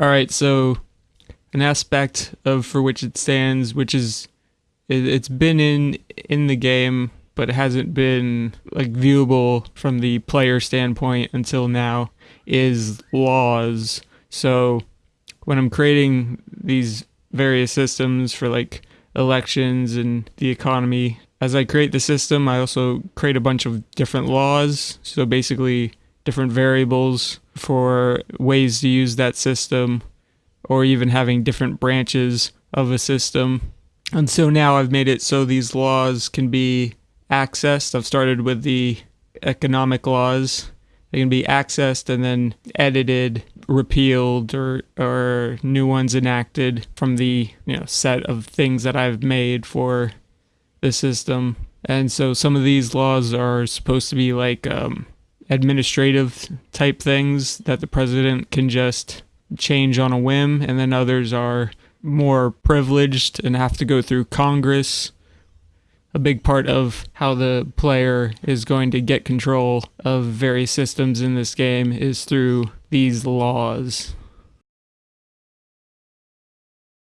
All right, so an aspect of for which it stands, which is it, it's been in in the game, but it hasn't been like viewable from the player standpoint until now, is laws. So when I'm creating these various systems for like elections and the economy, as I create the system, I also create a bunch of different laws. So basically, different variables for ways to use that system or even having different branches of a system. And so now I've made it so these laws can be accessed. I've started with the economic laws. They can be accessed and then edited, repealed, or or new ones enacted from the you know set of things that I've made for the system. And so some of these laws are supposed to be like um, administrative type things that the president can just change on a whim, and then others are more privileged and have to go through Congress. A big part of how the player is going to get control of various systems in this game is through these laws.